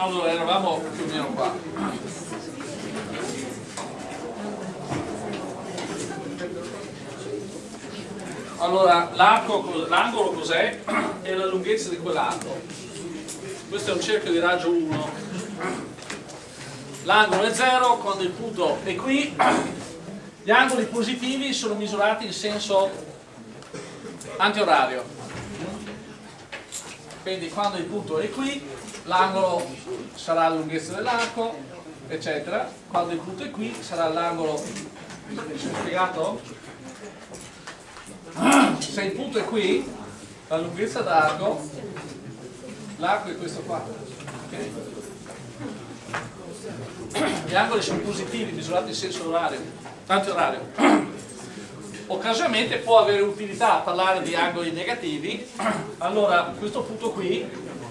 allora eravamo più o meno qua. Allora l'angolo cos'è? è la lunghezza di quell'arco. Questo è un cerchio di raggio 1 l'angolo è 0 quando il punto è qui. Gli angoli positivi sono misurati in senso antiorario. Quindi quando il punto è qui l'angolo sarà la lunghezza dell'arco eccetera quando il punto è qui sarà l'angolo spiegato? se il punto è qui la lunghezza d'arco l'arco è questo qua okay? gli angoli sono positivi misurati in senso orario antiorario occasionalmente può avere utilità parlare di angoli negativi allora questo punto qui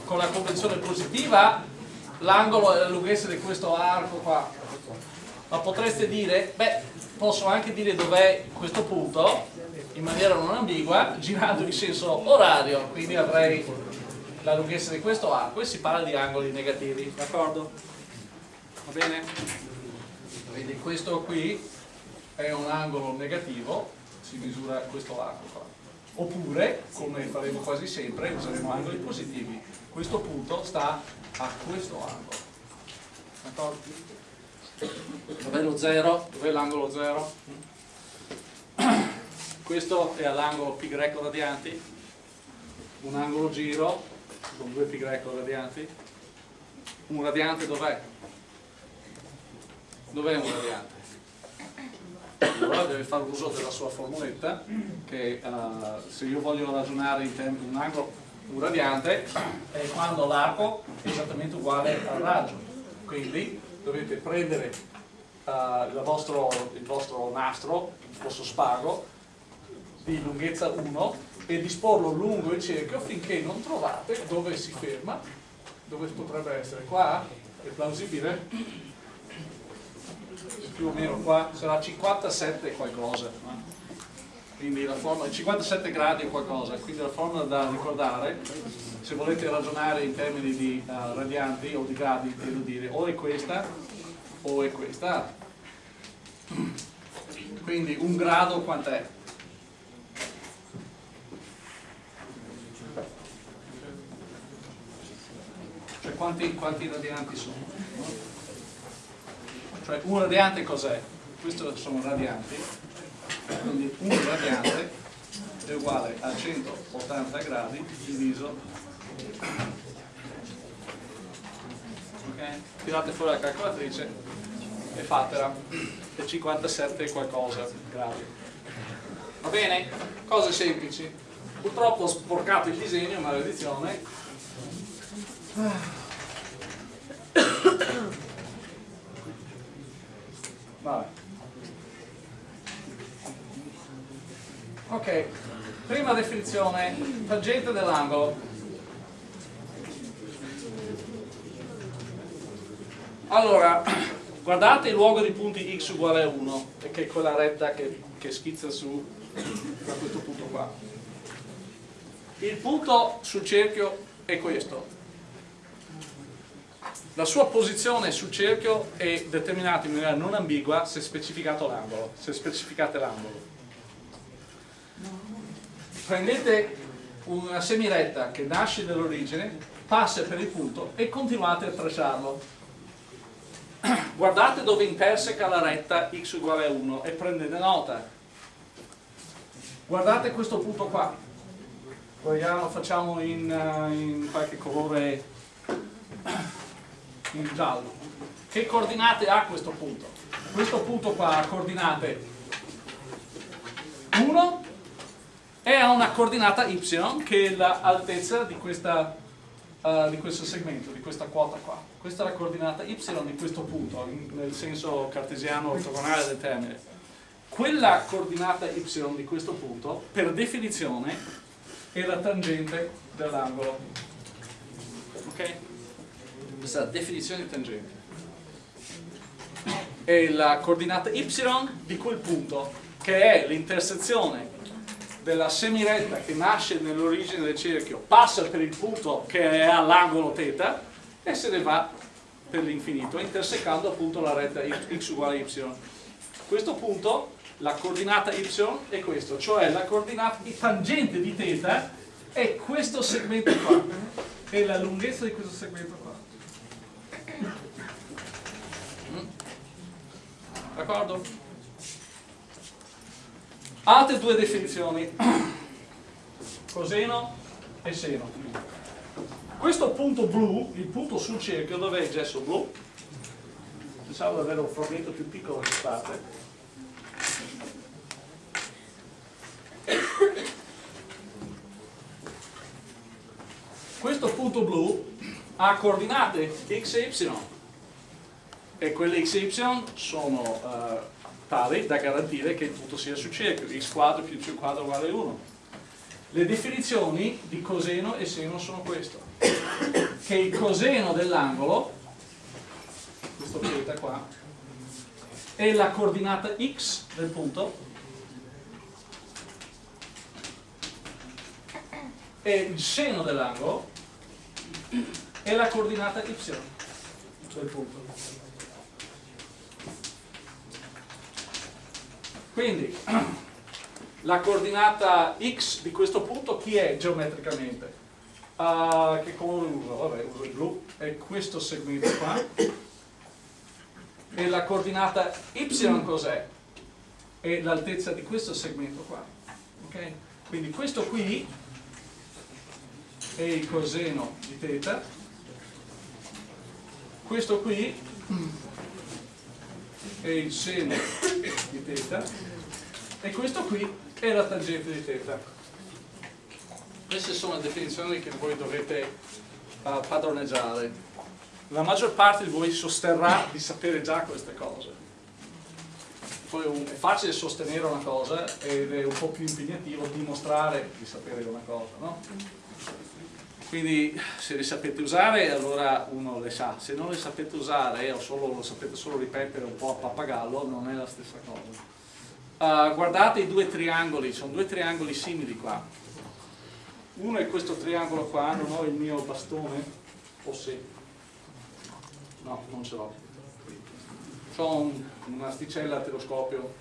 con la convenzione positiva l'angolo è la lunghezza di questo arco qua ma potreste dire beh posso anche dire dov'è questo punto in maniera non ambigua girando in senso orario quindi avrei la lunghezza di questo arco e si parla di angoli negativi d'accordo? va bene? quindi questo qui è un angolo negativo si misura questo arco qua. Oppure, come faremo quasi sempre, useremo angoli positivi. Questo punto sta a questo angolo. D'accordo? Dov'è lo 0? Dov'è l'angolo 0? Questo è all'angolo π radianti, un angolo giro con due π radianti. Un radiante dov'è? Dov'è un radiante? allora deve fare uso della sua formuletta che uh, se io voglio ragionare in un angolo un radiante è quando l'arco è esattamente uguale al raggio. Quindi dovete prendere uh, il, vostro, il, vostro, nastro il vostro spago di lunghezza 1 e disporlo lungo il cerchio finché non trovate dove si ferma dove potrebbe essere. Qua è plausibile? più o meno qua sarà 57 qualcosa quindi la formula 57 gradi o qualcosa quindi la formula da ricordare se volete ragionare in termini di uh, radianti o di gradi devo dire o è questa o è questa quindi un grado quant'è? cioè quanti, quanti radianti sono? Cioè un radiante cos'è? Questo sono radianti, quindi un radiante è uguale a 180 gradi diviso ok? tirate fuori la calcolatrice e fatela è 57 qualcosa gradi va bene? cose semplici purtroppo ho sporcato il disegno maledizione Vabbè. Ok, prima definizione, tangente dell'angolo. Allora, guardate il luogo di punti x uguale a 1, che è quella retta che, che schizza su da questo punto qua. Il punto sul cerchio è questo, la sua posizione sul cerchio è determinata in maniera non ambigua se specificato l'angolo, se specificate l'angolo. Prendete una semiretta che nasce dall'origine, passa per il punto e continuate a tracciarlo. Guardate dove interseca la retta x uguale a 1 e prendete nota. Guardate questo punto qua. Vogliamo, facciamo in, uh, in qualche colore in giallo. Che coordinate ha questo punto? Questo punto qua ha coordinate 1 e ha una coordinata y che è l'altezza di, uh, di, questo segmento, di questa quota qua. Questa è la coordinata y di questo punto, in, nel senso cartesiano ortogonale del termine. Quella coordinata y di questo punto, per definizione, è la tangente dell'angolo. Ok? questa definizione di tangente è la coordinata y di quel punto che è l'intersezione della semiretta che nasce nell'origine del cerchio passa per il punto che è all'angolo θ e se ne va per l'infinito, intersecando appunto la retta x uguale y. questo punto, la coordinata y è questo, cioè la coordinata tangente di θ è questo segmento qua, è la lunghezza di questo segmento qua. D'accordo? Altre due definizioni, coseno e seno. Questo punto blu, il punto sul cerchio, dov'è il gesso blu? Pensavo di avere un frammento più piccolo che parte. Questo punto blu ha coordinate x e y e quelle x e y sono uh, tali da garantire che il punto sia sul cerchio, x quadro più y quadro uguale 1. Le definizioni di coseno e seno sono questo, che il coseno dell'angolo, questo θ qua, è la coordinata x del punto e il seno dell'angolo è la coordinata y del punto. Quindi la coordinata x di questo punto chi è geometricamente? Uh, che colore uso? Vabbè, uso il blu, è questo segmento qua. E la coordinata y cos'è? È l'altezza di questo segmento qua. Okay? Quindi questo qui è il coseno di θ, questo qui è il seno di θ e questo qui è la tangente di θ. Queste sono le definizioni che voi dovete uh, padroneggiare. La maggior parte di voi sosterrà di sapere già queste cose. Poi è facile sostenere una cosa ed è un po' più impegnativo dimostrare di sapere una cosa, no? Quindi se le sapete usare allora uno le sa, se non le sapete usare o solo, lo sapete solo ripetere un po' a pappagallo non è la stessa cosa. Uh, guardate i due triangoli, sono due triangoli simili qua. Uno è questo triangolo qua, non ho il mio bastone, o sì? No, non ce l'ho. Ho un, un'asticella a telescopio.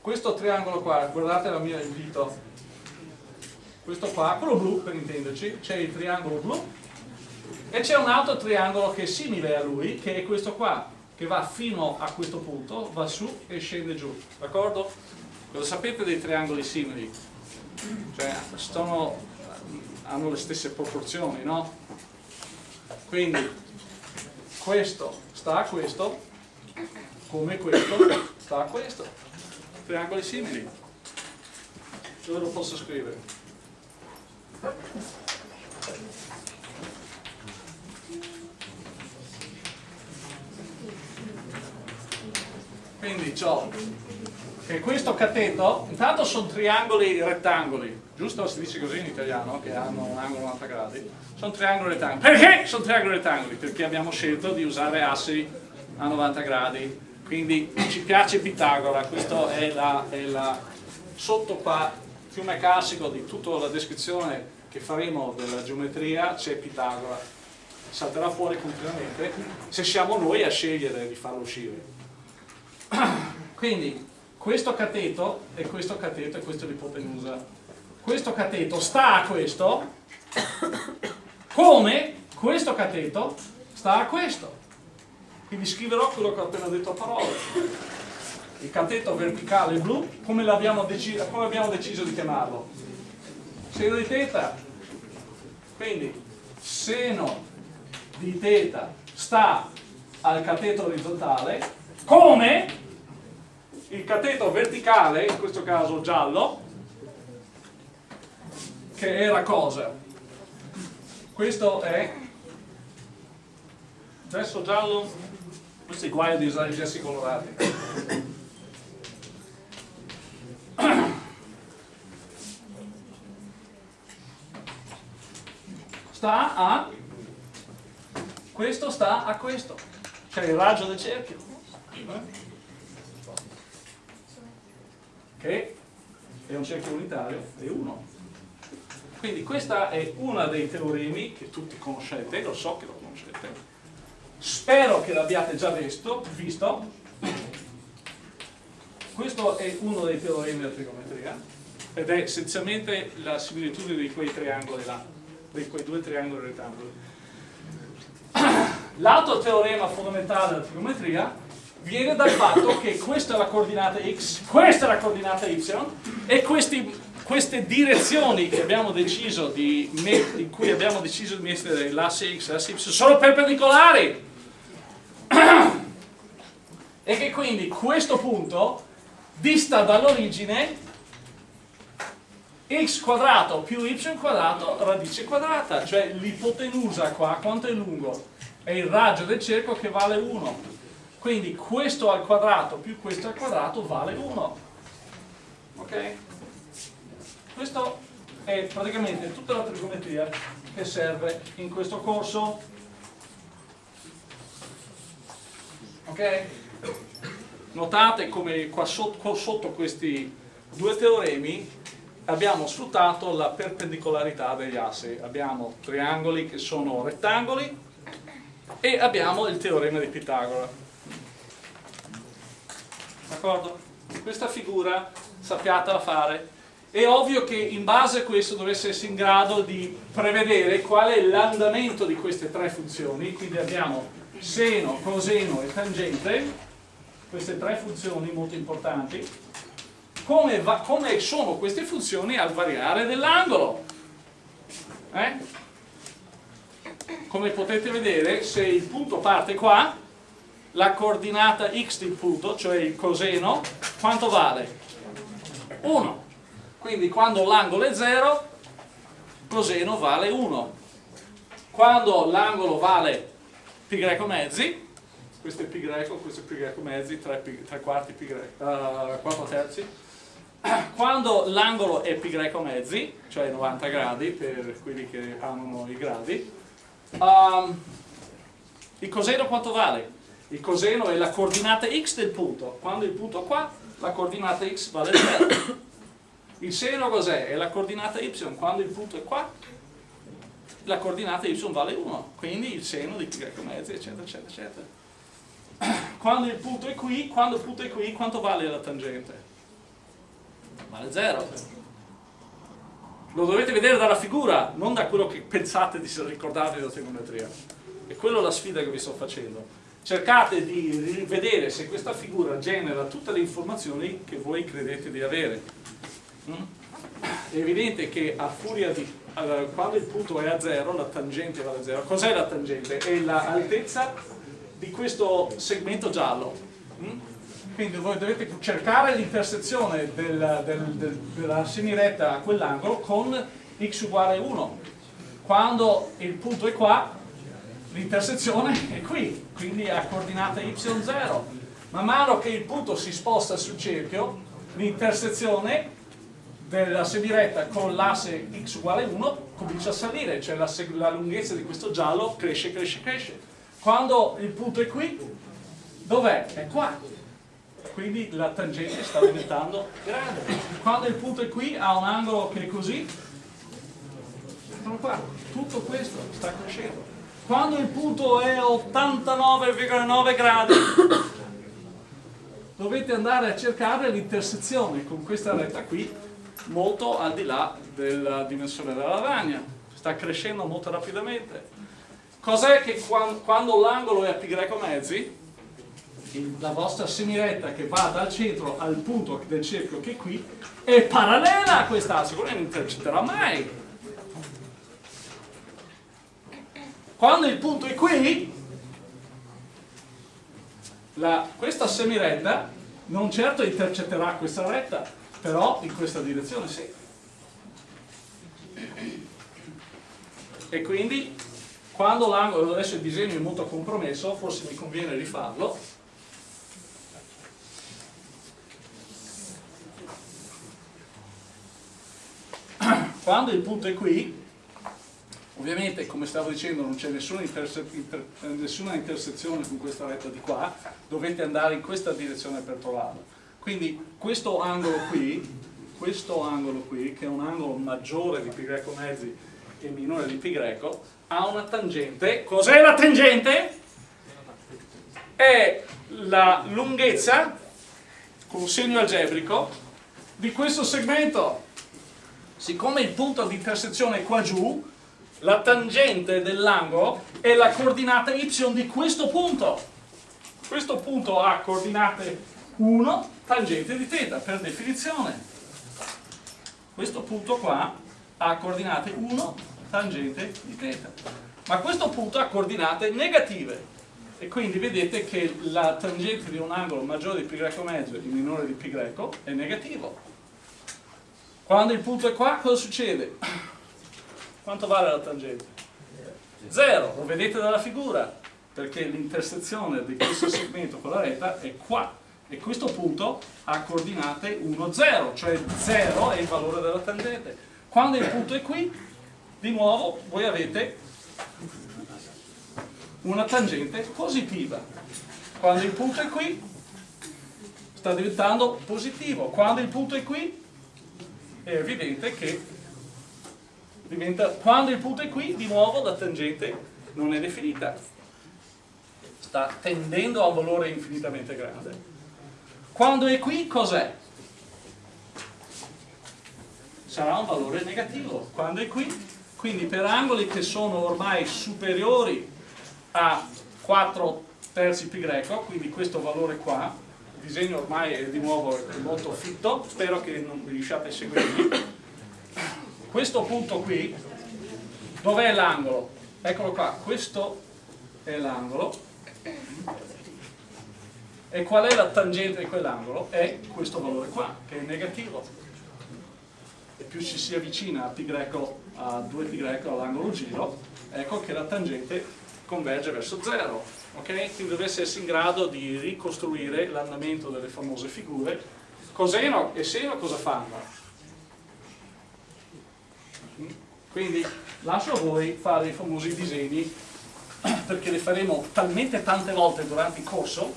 Questo triangolo qua, guardate la mia, il dito, questo qua, quello blu per intenderci, c'è il triangolo blu e c'è un altro triangolo che è simile a lui, che è questo qua, che va fino a questo punto, va su e scende giù, d'accordo? Cosa sapete dei triangoli simili? Cioè, sono, hanno le stesse proporzioni, no? Quindi, questo sta a questo, come questo sta a questo. Triangoli simili. Dove lo posso scrivere? Quindi ho che questo cateto, intanto sono triangoli rettangoli, giusto? Si dice così in italiano, che hanno un angolo 90 gradi. Sono triangoli rettangoli. Perché sono triangoli rettangoli? Perché abbiamo scelto di usare assi a 90 gradi. Quindi ci piace Pitagora, questo è la, è la sotto qua fiume classico di tutta la descrizione che faremo della geometria c'è Pitagora salterà fuori continuamente se siamo noi a scegliere di farlo uscire quindi questo cateto e questo cateto e questo è l'ipotenusa questo cateto sta a questo come questo cateto sta a questo quindi scriverò quello che ho appena detto a parole il cateto verticale blu, come deciso, come abbiamo deciso di chiamarlo? Seno di θ. Quindi seno di θ sta al cateto orizzontale, come il cateto verticale, in questo caso giallo, che era cosa? Questo è gesso giallo, questo è guaio di usare i gessi colorati. sta a questo sta a questo cioè il raggio del cerchio che è un cerchio unitario è 1 Quindi questa è una dei teoremi che tutti conoscete, lo so che lo conoscete, spero che l'abbiate già visto, visto. Questo è uno dei teoremi della trigonometria ed è essenzialmente la similitudine di quei triangoli là, di quei due triangoli rettangoli. L'altro teorema fondamentale della trigonometria viene dal fatto che questa è la coordinata x, questa è la coordinata y e questi queste direzioni di in cui abbiamo deciso di mettere l'asse x e l'asse y sono perpendicolari. E che quindi questo punto dista dall'origine x quadrato più y quadrato radice quadrata cioè l'ipotenusa qua quanto è lungo? È il raggio del cerchio che vale 1 quindi questo al quadrato più questo al quadrato vale 1 ok? Questo è praticamente tutta la trigonometria che serve in questo corso. Ok? Notate come qua sotto, sotto questi due teoremi abbiamo sfruttato la perpendicolarità degli assi. Abbiamo triangoli che sono rettangoli e abbiamo il teorema di Pitagora. D'accordo? Questa figura sappiatela fare è ovvio che in base a questo dovesse essere in grado di prevedere qual è l'andamento di queste tre funzioni, quindi abbiamo seno, coseno e tangente, queste tre funzioni molto importanti, come, va, come sono queste funzioni al variare dell'angolo. Eh? Come potete vedere, se il punto parte qua, la coordinata x del punto, cioè il coseno, quanto vale? 1 quindi quando l'angolo è 0 coseno vale 1 quando l'angolo vale pi greco mezzi questo è pi greco, questo è pi greco mezzi 3, pi, 3 quarti pi greco uh, 4 terzi quando l'angolo è pi greco mezzi cioè 90 gradi per quelli che amano i gradi um, il coseno quanto vale? Il coseno è la coordinata x del punto quando il punto è qua la coordinata x vale 0 il seno cos'è? È la coordinata y, quando il punto è qua, la coordinata y vale 1, quindi il seno di pi mezzi, eccetera, eccetera, eccetera. Quando il punto è qui, quando il punto è qui, quanto vale la tangente? Vale 0. Lo dovete vedere dalla figura, non da quello che pensate di ricordarvi della trigonometria. E quella è la sfida che vi sto facendo. Cercate di rivedere se questa figura genera tutte le informazioni che voi credete di avere. È evidente che a furia di allora, quando il punto è a 0 la tangente vale a 0 cos'è la tangente? è l'altezza di questo segmento giallo. Mm? quindi voi dovete cercare l'intersezione del, del, del, della semiretta a quell'angolo con x uguale 1 quando il punto è qua l'intersezione è qui quindi a coordinata y0 man mano che il punto si sposta sul cerchio l'intersezione della semiretta con l'asse x uguale 1 comincia a salire, cioè la, la, lunghezza di questo giallo cresce, cresce, cresce. Quando il punto è qui, dov'è? È qua. Quindi la tangente sta diventando grande. Quando il punto è qui, ha un angolo che è così, sono qua. Tutto questo sta crescendo. Quando il punto è 89,9 gradi, dovete andare a cercare l'intersezione con questa retta qui molto al di là della dimensione della lavagna, sta crescendo molto rapidamente. Cos'è che quando, l'angolo è a greco mezzi, la vostra semiretta che va dal centro al punto del cerchio che è qui, è parallela a quest'asse, non intercetterà mai. Quando il punto è qui, la, questa semiretta non certo intercetterà questa retta, però in questa direzione sì. E quindi quando l'angolo, adesso il disegno è molto compromesso, forse mi conviene rifarlo, quando il punto è qui, ovviamente come stavo dicendo non c'è nessuna, interse inter nessuna intersezione con questa retta di qua, dovete andare in questa direzione per trovarla quindi questo angolo qui questo angolo qui, che è un angolo maggiore di greco mezzi e minore di greco, ha una tangente. Cos'è la tangente? È la lunghezza con segno algebrico di questo segmento. Siccome il punto di intersezione è qua giù, la tangente dell'angolo è la coordinata y di questo punto. Questo punto ha coordinate 1, tangente di θ, per definizione. Questo punto qua ha coordinate 1, tangente di θ. Ma questo punto ha coordinate negative. E quindi vedete che la tangente di un angolo maggiore di π greco mezzo e minore di π greco è negativo. Quando il punto è qua, cosa succede? Quanto vale la tangente? Zero, lo vedete dalla figura perché l'intersezione di questo segmento con la retta è qua e questo punto ha coordinate 1, 0, cioè 0 è il valore della tangente. Quando il punto è qui, di nuovo voi avete una tangente positiva. Quando il punto è qui, sta diventando positivo. Quando il punto è qui, è evidente che diventa, quando il punto è qui, di nuovo la tangente non è definita sta tendendo a un valore infinitamente grande. Quando è qui cos'è? Sarà un valore negativo. Quando è qui, quindi per angoli che sono ormai superiori a 4 terzi pi greco, quindi questo valore qua, il disegno ormai è di nuovo molto fitto, spero che non riusciate a seguirmi. Questo punto qui, dov'è l'angolo? Eccolo qua, questo è l'angolo, e qual è la tangente di quell'angolo? È questo valore qua, che è negativo. E più ci si avvicina a, greco, a 2π greco all'angolo giro, ecco che la tangente converge verso 0. Okay? Quindi dovesse essere in grado di ricostruire l'andamento delle famose figure. Coseno e seno cosa fanno? Quindi lascio a voi fare i famosi disegni perché le faremo talmente tante volte durante il corso.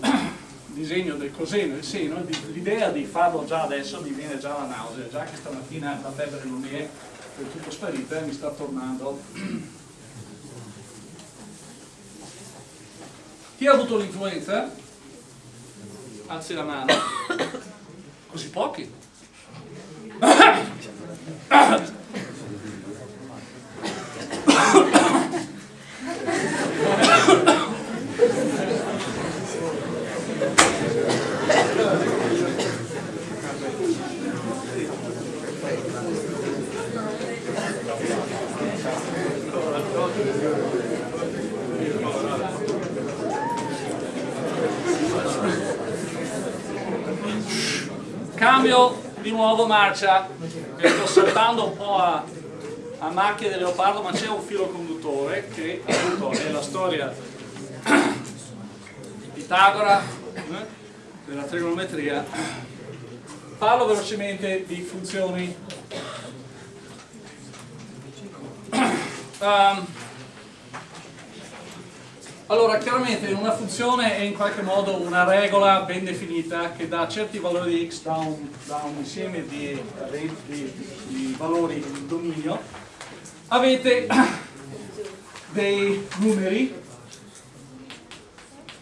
Disegno del coseno e il seno l'idea di farlo già adesso mi viene già la nausea già che stamattina la febbre non è del tutto sparita e mi sta tornando. Chi ha avuto l'influenza? alzi la mano. Così pochi cambio di nuovo marcia sto saltando un po' a, a macchie del leopardo ma c'è un filo conduttore che appunto è la storia di Pitagora eh, della trigonometria. Parlo velocemente di funzioni. Um, allora, chiaramente una funzione è in qualche modo una regola ben definita che dà certi valori di x da un, da un insieme di, di, di valori di dominio. Avete dei numeri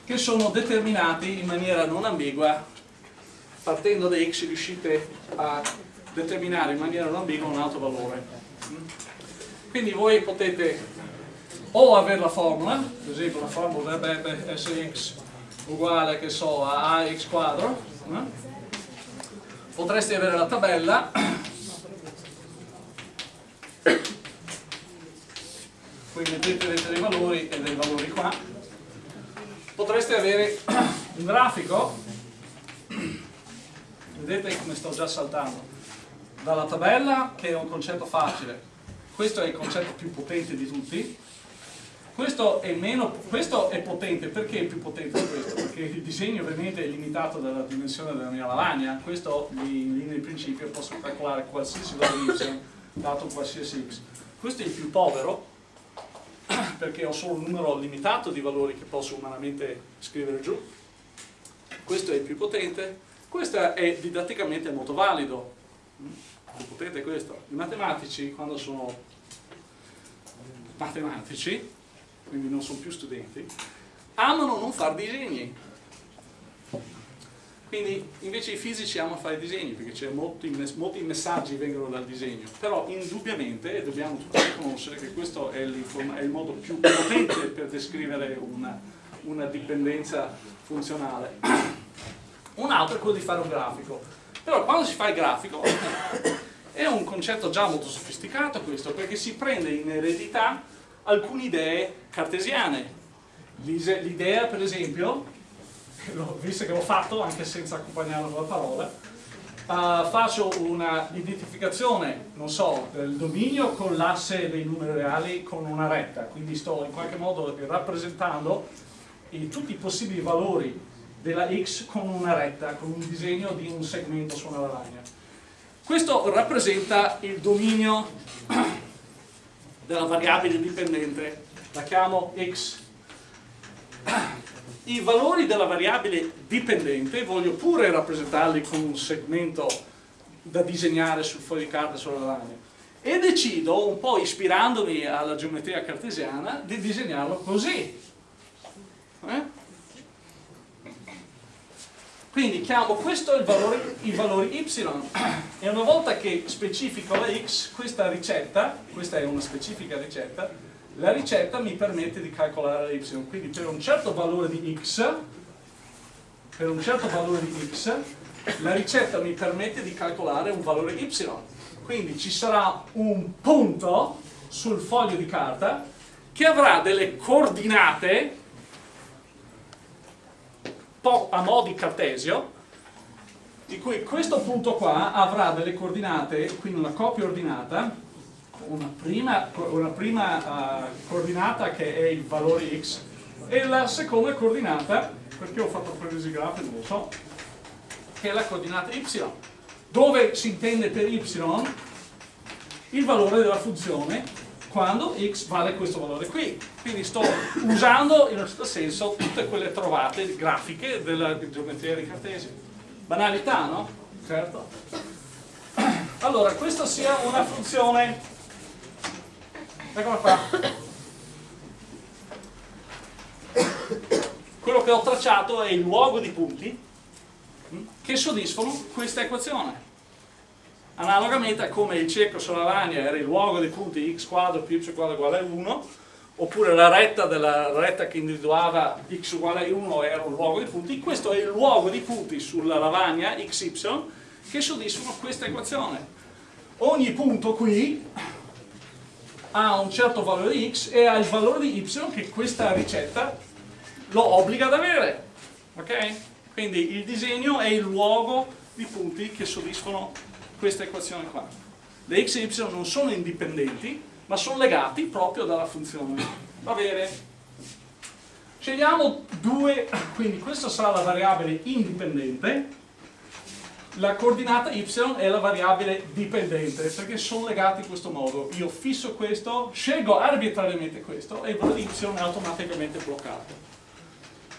che sono determinati in maniera non ambigua. Partendo da x riuscite a determinare in maniera non ambigua un altro valore. Quindi voi potete o avere la formula, per esempio la formula dovrebbe essere x uguale che so a ax quadro, eh? potreste avere la tabella qui mettete dei valori e dei valori qua. Potreste avere un grafico. Vedete come sto già saltando? Dalla tabella che è un concetto facile. Questo è il concetto più potente di tutti questo è, meno, questo è potente, perché è più potente di questo? Perché il disegno ovviamente è limitato dalla dimensione della mia lavagna, questo in linea di principio posso calcolare qualsiasi valore y dato qualsiasi x. Questo è il più povero, perché ho solo un numero limitato di valori che posso umanamente scrivere giù. Questo è il più potente, Questo è didatticamente molto valido. Potete questo. I matematici, quando sono matematici, quindi non sono più studenti, amano non fare disegni. Quindi invece i fisici amano fare disegni perché molti, molti, messaggi vengono dal disegno, però indubbiamente, e dobbiamo tutti riconoscere che questo è, è il modo più potente per descrivere una, una dipendenza funzionale. Un altro è quello di fare un grafico. Però quando si fa il grafico è un concetto già molto sofisticato questo, perché si prende in eredità alcune idee cartesiane. L'idea, per esempio, visto che l'ho fatto anche senza accompagnarlo con la parola, uh, faccio una identificazione, non so, del dominio con l'asse dei numeri reali con una retta, quindi sto in qualche modo rappresentando i, tutti i possibili valori della x con una retta, con un disegno di un segmento su una lavagna. Questo rappresenta il dominio della variabile dipendente, la chiamo x. I valori della variabile dipendente voglio pure rappresentarli con un segmento da disegnare sul foglio di carta sulla lavagna e decido, un po' ispirandomi alla geometria cartesiana, di disegnarlo così. Eh? Quindi chiamo questo il valore, i valori y e una volta che specifico la x, questa ricetta, questa è una specifica ricetta, la ricetta mi permette di calcolare la y. Quindi per un certo valore di x, per un certo valore di x, la ricetta mi permette di calcolare un valore y. Quindi ci sarà un punto sul foglio di carta che avrà delle coordinate a mo' di cartesio, di cui questo punto qua avrà delle coordinate, quindi una coppia ordinata, una prima, una prima uh, coordinata che è il valore x e la seconda coordinata, perché ho fatto presi grafiche, non lo so, che è la coordinata y, dove si intende per y il valore della funzione quando x vale questo valore qui. Quindi sto usando in un certo senso tutte quelle trovate grafiche della geometria di Cartesio. Banalità, no? Certo. Allora, questa sia una funzione, eccola qua. Quello che ho tracciato è il luogo di punti che soddisfano questa equazione analogamente a come il cerchio sulla lavagna era il luogo dei punti x quadro più y quadro uguale a 1 oppure la retta, della, la retta che individuava x uguale a 1 era un luogo dei punti questo è il luogo di punti sulla lavagna xy che soddisfano questa equazione ogni punto qui ha un certo valore di x e ha il valore di y che questa ricetta lo obbliga ad avere ok? quindi il disegno è il luogo di punti che soddisfano questa equazione qua. Le x e y non sono indipendenti, ma sono legati proprio dalla funzione. Va bene? Scegliamo due, quindi questa sarà la variabile indipendente, la coordinata y è la variabile dipendente, perché sono legati in questo modo. Io fisso questo, scelgo arbitrariamente questo e il valore y è automaticamente bloccato.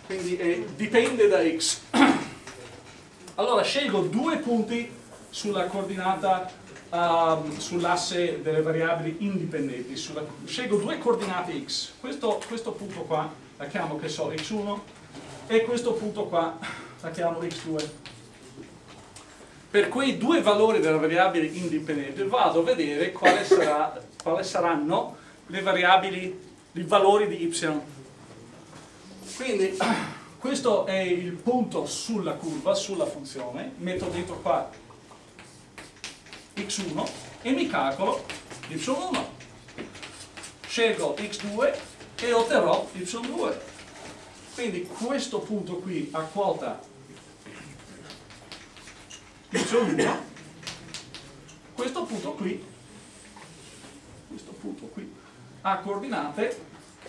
Quindi eh, dipende da x. Allora scelgo due punti sulla coordinata um, sull'asse delle variabili indipendenti. Sulla, scelgo due coordinate x. Questo, questo punto qua la chiamo che so x1 e questo punto qua la chiamo x2. Per quei due valori della variabile indipendente vado a vedere quali, sarà, quali saranno le variabili, i valori di y. Quindi questo è il punto sulla curva, sulla funzione, metto dentro qua x1 e mi calcolo y1 scelgo x2 e otterrò y2 quindi questo punto qui a quota y1 questo punto qui questo punto qui ha coordinate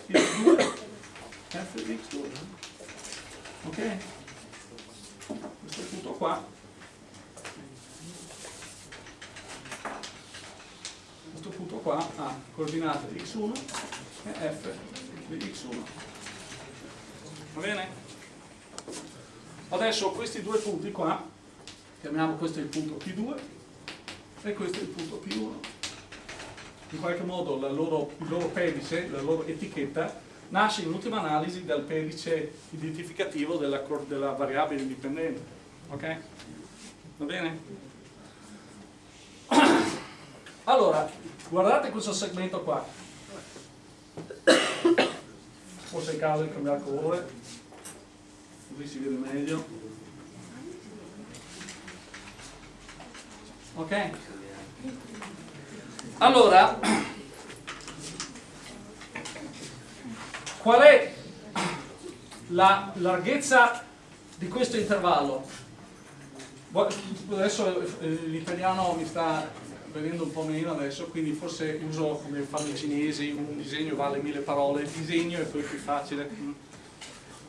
x2 f di x2 ok? Questo punto qua questo punto qua ha coordinate x1 e f di x1 va bene? adesso questi due punti qua chiamiamo questo il punto P2 e questo il punto P1. In qualche modo loro, il loro pedice, la loro etichetta, nasce in ultima analisi dal pedice identificativo della, della variabile indipendente. Ok? Va bene? Allora, guardate questo segmento qua. Forse è il caso di cambiare colore, così si vede meglio. Ok? Allora, qual è la larghezza di questo intervallo? Adesso eh, l'italiano mi sta vedendo un po' meno adesso, quindi forse uso come fanno i cinesi, un disegno vale mille parole, disegno è poi più facile.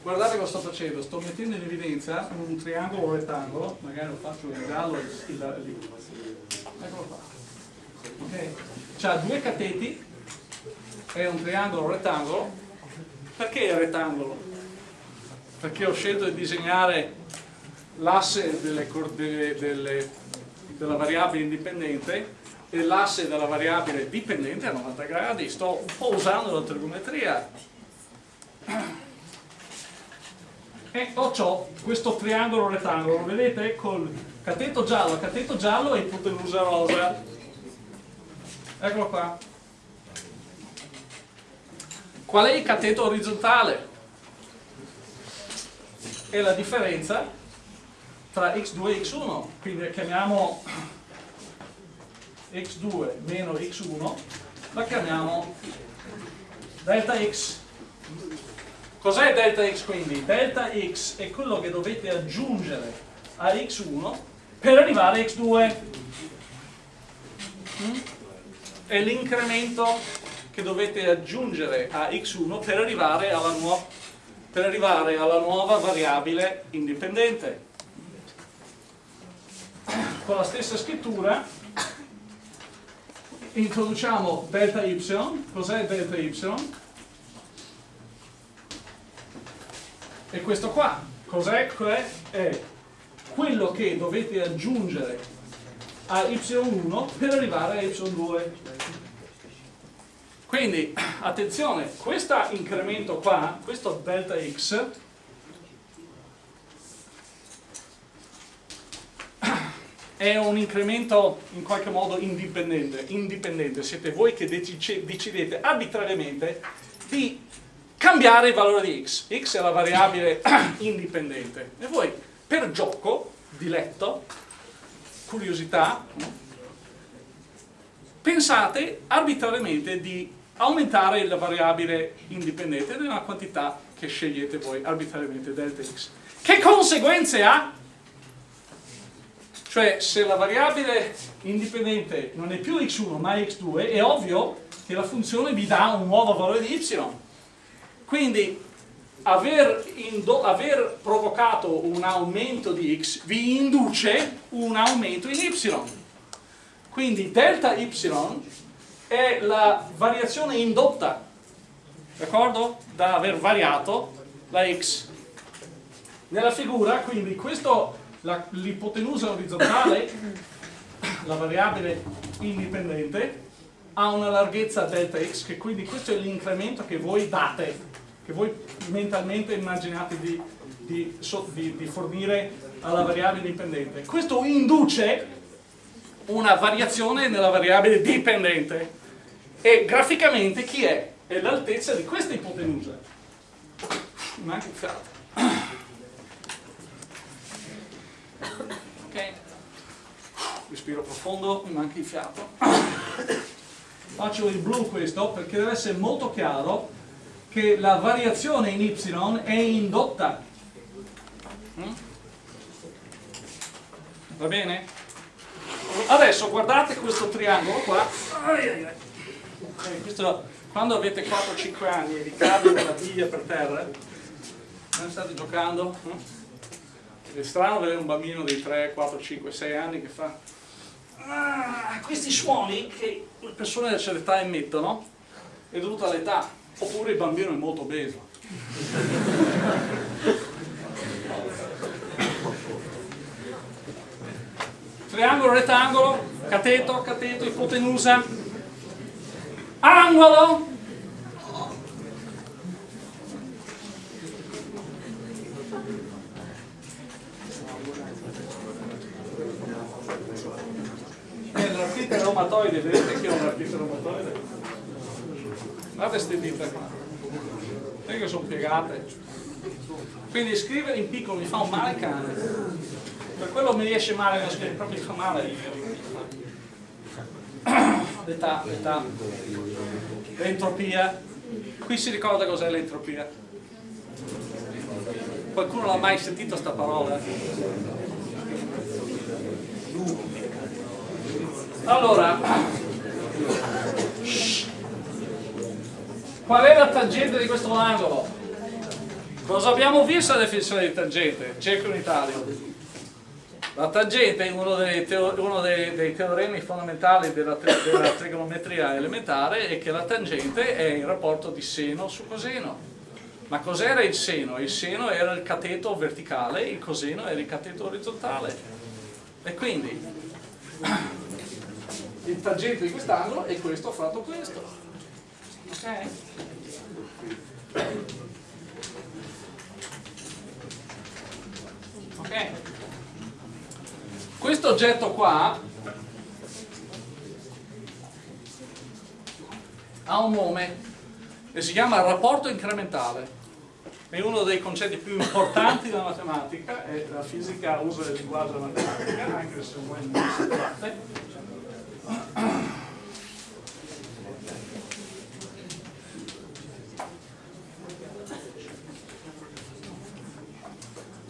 Guardate cosa sto facendo, sto mettendo in evidenza un triangolo rettangolo, magari lo faccio in giallo lì. Eccolo qua. Okay. C'ha due cateti, è un triangolo rettangolo. Perché è rettangolo? Perché ho scelto di disegnare l'asse delle, delle, delle della variabile indipendente e l'asse della variabile dipendente a 90 gradi, sto un po' usando la trigonometria. E ho questo triangolo rettangolo, vedete? Col cateto giallo, cateto giallo e ipotenusa rosa. Eccolo qua. Qual è il cateto orizzontale? È la differenza tra x2 e x1, quindi chiamiamo x2 meno x1, la chiamiamo delta x. Cos'è delta x quindi? Delta x è quello che dovete aggiungere a x1 per arrivare a x2. Mm? È l'incremento che dovete aggiungere a x1 per arrivare alla, per arrivare alla nuova variabile indipendente con la stessa scrittura introduciamo delta y, cos'è delta y? E questo qua, cos'è? È quello che dovete aggiungere a y1 per arrivare a y2. Quindi, attenzione, questo incremento qua, questo delta x, è un incremento in qualche modo indipendente, indipendente. siete voi che decidete arbitrariamente di cambiare il valore di x, x è la variabile indipendente e voi per gioco, diletto, curiosità, pensate arbitrariamente di aumentare la variabile indipendente nella quantità che scegliete voi arbitrariamente delta x. Che conseguenze ha? Cioè se la variabile indipendente non è più x1 ma x2 è ovvio che la funzione vi dà un nuovo valore di y. Quindi aver, aver provocato un aumento di x vi induce un aumento in y. Quindi delta y è la variazione indotta, d'accordo? Da aver variato la x. Nella figura, quindi, questo l'ipotenusa orizzontale, la variabile indipendente, ha una larghezza delta x, che quindi questo è l'incremento che voi date, che voi mentalmente immaginate di, di, di, di fornire alla variabile dipendente. Questo induce una variazione nella variabile dipendente e graficamente chi è? È l'altezza di questa ipotenusa. Manca il fiato. Ok? Respiro profondo, mi manca il fiato. Faccio il blu questo perché deve essere molto chiaro che la variazione in y è indotta. Va bene? Adesso guardate questo triangolo qua. Questo, quando avete 4-5 anni e vi cade una biglia per terra, non state giocando? Mm? È strano vedere un bambino di 3, 4, 5, 6 anni che fa ah, questi suoni che le persone della certa età emettono è dovuto all'età, oppure il bambino è molto obeso. triangolo, rettangolo, cateto, cateto, ipotenusa, angolo, l'artrite reumatoide, vedete che ho l'artrite reumatoide? Guardate queste dita qua, vedete che sono piegate. Quindi scrivere in piccolo mi fa un male cane. Per quello mi riesce male, proprio mi fa male. L'età, l'età, l'entropia. Qui si ricorda cos'è l'entropia. Qualcuno l'ha mai sentito sta parola? Allora, qual è la tangente di questo angolo? Cosa abbiamo visto alla definizione di tangente? Cerco in Italia. La tangente è uno dei, uno dei, dei teoremi fondamentali della, della, trigonometria elementare è che la tangente è il rapporto di seno su coseno. Ma cos'era il seno? Il seno era il cateto verticale, il coseno era il cateto orizzontale. E quindi il tangente di quest'angolo è questo fratto questo. Ok? Ok? Questo oggetto qua ha un nome e si chiama rapporto incrementale. È uno dei concetti più importanti della matematica e la fisica usa il linguaggio della matematica, anche se voi non si tratta.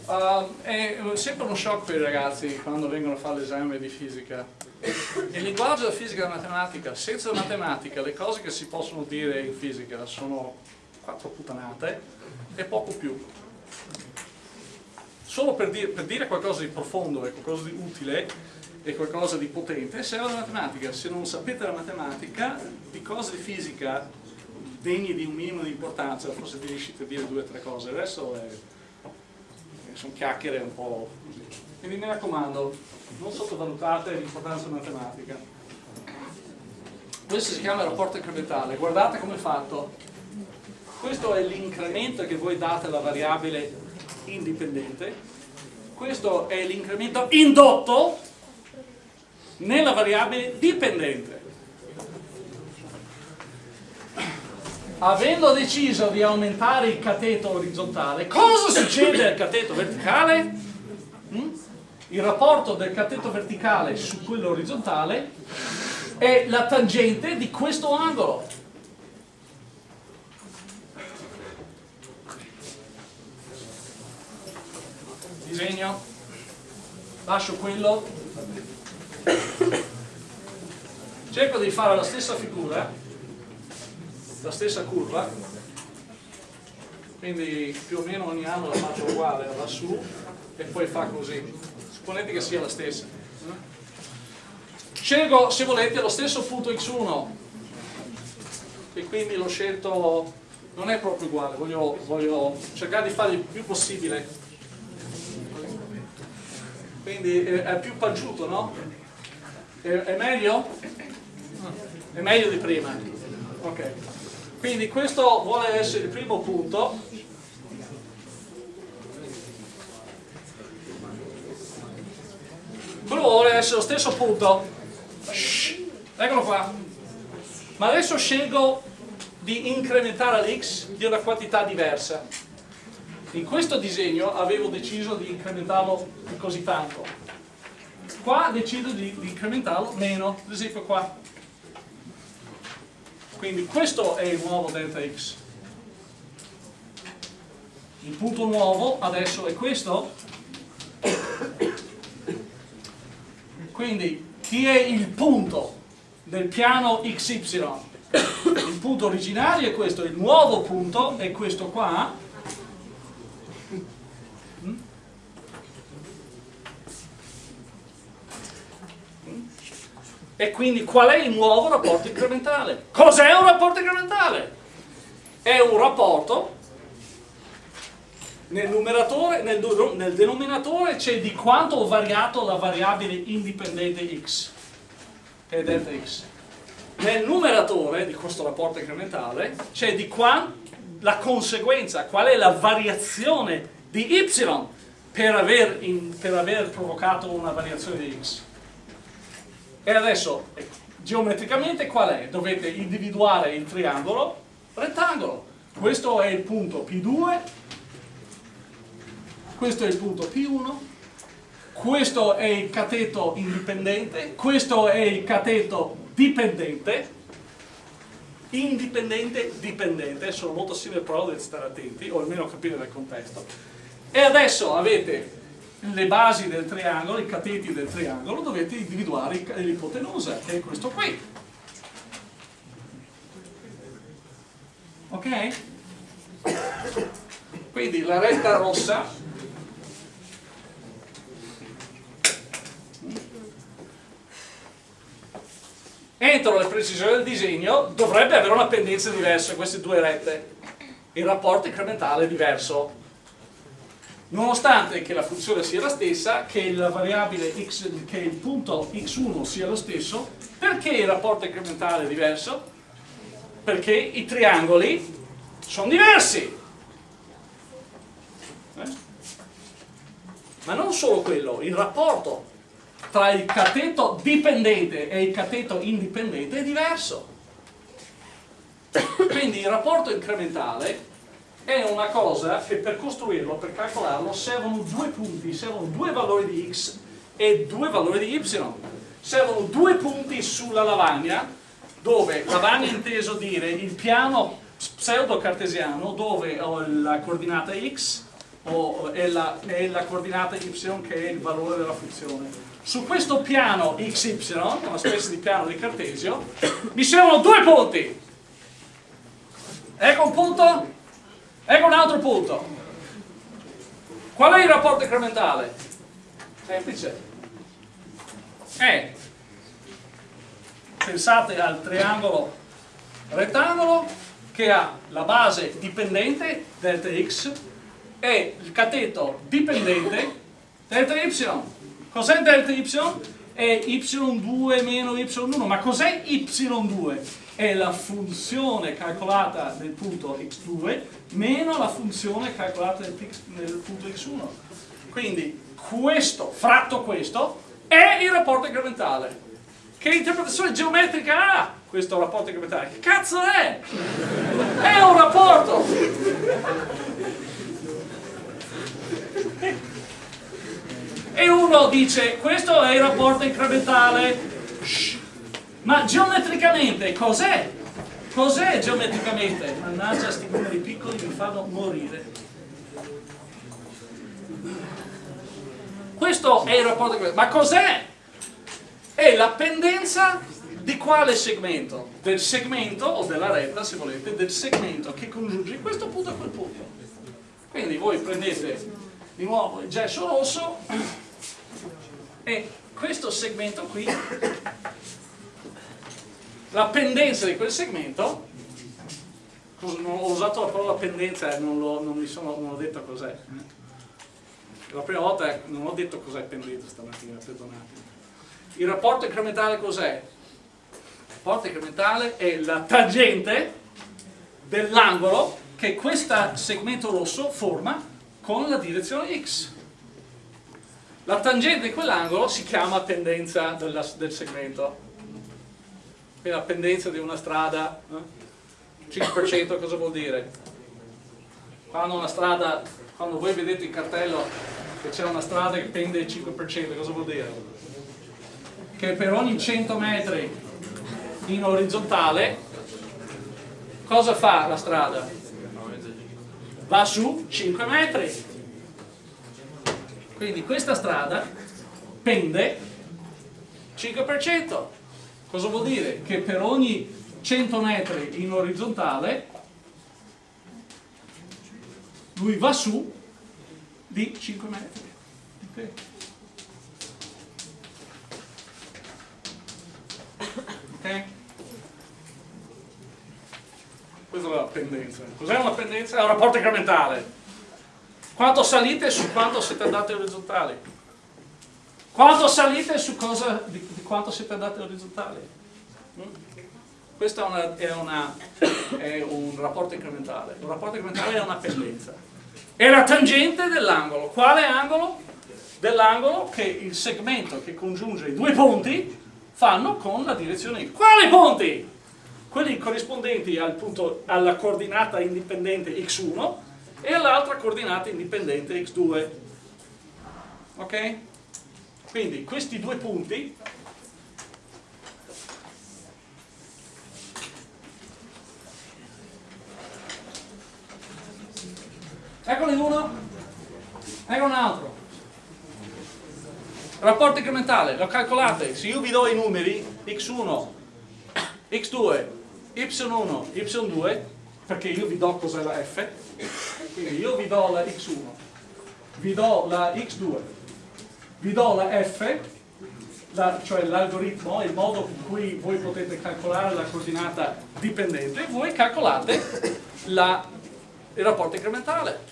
Uh, è sempre uno shock per i ragazzi quando vengono a fare l'esame di fisica. Il linguaggio della fisica e della matematica, senza la matematica le cose che si possono dire in fisica sono quattro puttanate e poco più. Solo per dire, per dire qualcosa di profondo qualcosa di utile e qualcosa di potente serve la matematica. Se non sapete la matematica, di cose di fisica degne di un minimo di importanza, forse riuscite a dire due o tre cose. Adesso è sono chiacchiere un po' così. Quindi mi raccomando, non sottovalutate l'importanza matematica. Questo si chiama rapporto incrementale, guardate come è fatto. Questo è l'incremento che voi date alla variabile indipendente, questo è l'incremento indotto nella variabile dipendente. Avendo deciso di aumentare il cateto orizzontale, cosa succede al cateto verticale? Mm? Il rapporto del cateto verticale su quello orizzontale è la tangente di questo angolo. Disegno, lascio quello, cerco di fare la stessa figura la stessa curva quindi più o meno ogni anno la faccio uguale su e poi fa così. Supponete che sia la stessa. Scelgo se volete lo stesso punto x1 e quindi l'ho scelto non è proprio uguale voglio, voglio cercare di fare il più possibile. Quindi è, è più paggiuto no? È, è meglio? è meglio di prima. Ok quindi questo vuole essere il primo punto. Quello vuole essere lo stesso punto. Shhh, eccolo qua. Ma adesso scelgo di incrementare l'x di una quantità diversa. In questo disegno avevo deciso di incrementarlo così tanto. Qua decido di, di incrementarlo meno, ad esempio qua. Quindi questo è il nuovo delta x. Il punto nuovo adesso è questo. Quindi chi è il punto del piano xy? Il punto originario è questo, il nuovo punto è questo qua E quindi qual è il nuovo rapporto incrementale? Cos'è un rapporto incrementale? È un rapporto nel numeratore, nel, nel denominatore c'è di quanto ho variato la variabile indipendente x, che è delta x. Nel numeratore di questo rapporto incrementale c'è di quanto la conseguenza, qual è la variazione di y per aver, in, per aver provocato una variazione di x. E adesso, geometricamente qual è? Dovete individuare il triangolo rettangolo. Questo è il punto P2, questo è il punto P1, questo è il cateto indipendente, questo è il cateto dipendente, indipendente, dipendente, sono molto simili però dovete stare attenti, o almeno capire il contesto. E adesso avete le basi del triangolo, i cateti del triangolo, dovete individuare l'ipotenusa, che è questo qui. Ok? Quindi la retta rossa entro le precisioni del disegno dovrebbe avere una pendenza diversa queste due rette il rapporto incrementale è diverso nonostante che la funzione sia la stessa che la variabile x che il punto x1 sia lo stesso perché il rapporto incrementale è diverso? perché i triangoli sono diversi eh? ma non solo quello il rapporto tra il cateto dipendente e il cateto indipendente è diverso. Quindi il rapporto incrementale è una cosa che per costruirlo, per calcolarlo, servono due punti, servono due valori di x e due valori di y. Servono due punti sulla lavagna, dove lavagna inteso dire il piano pseudo-cartesiano dove ho la coordinata x è la, è la coordinata y che è il valore della funzione su questo piano XY, una specie di piano di Cartesio, mi servono due punti. Ecco un punto, ecco un altro punto. Qual è il rapporto incrementale? Semplice. È, pensate al triangolo rettangolo che ha la base dipendente, delta x, e il cateto dipendente, delta y. Cos'è delta y? È y2 meno y1, ma cos'è y2? È la funzione calcolata nel punto x2 meno la funzione calcolata nel, nel punto x1. Quindi questo, fratto questo, è il rapporto incrementale. Che interpretazione geometrica ha questo rapporto incrementale? Che cazzo è? È un rapporto! e uno dice questo è il rapporto incrementale Shh. Ma geometricamente cos'è? cos'è geometricamente? mannaggia sti numeri piccoli mi fanno morire questo è il rapporto ma cos'è? è la pendenza di quale segmento? del segmento o della retta se volete del segmento che congiunge questo punto a quel punto quindi voi prendete di nuovo il gesso rosso e questo segmento qui la pendenza di quel segmento ho usato la parola pendenza e non, lo, non, mi sono, non ho detto cos'è la prima volta non ho detto cos'è pendenza stamattina perdonate il rapporto incrementale cos'è? il rapporto incrementale è la tangente dell'angolo che questo segmento rosso forma con la direzione x. La tangente di quell'angolo si chiama pendenza del, del segmento. Quindi la pendenza di una strada, eh? 5% cosa vuol dire? Quando una strada, quando voi vedete il cartello che c'è una strada che pende il 5%, cosa vuol dire? Che per ogni 100 metri in orizzontale, cosa fa la strada? va su 5 metri. Quindi questa strada pende 5%. Cosa vuol dire? Che per ogni 100 metri in orizzontale lui va su di 5 metri. Okay. Okay. Questa è la pendenza. Cos'è una pendenza? È un rapporto incrementale. Quanto salite su quanto siete andati orizzontali? Quanto salite su cosa, di, di quanto siete andati orizzontali? Mm? Questo è, una, è, una, è, un rapporto incrementale. Un rapporto incrementale è una pendenza. È la tangente dell'angolo. Quale angolo? Dell'angolo che il segmento che congiunge i due punti fanno con la direzione X. Quali punti? Quelli corrispondenti al punto, alla coordinata indipendente x1 e all'altra coordinata indipendente x2. Ok? Quindi questi due punti Eccone uno, ecco un altro. Rapporto incrementale, lo calcolate, se io vi do i numeri x1, x2, y1, y2, perché io vi do cos'è la f, quindi io vi do la x1, vi do la x2, vi do la f, la, cioè l'algoritmo, il modo con cui voi potete calcolare la coordinata dipendente, voi calcolate la, il rapporto incrementale.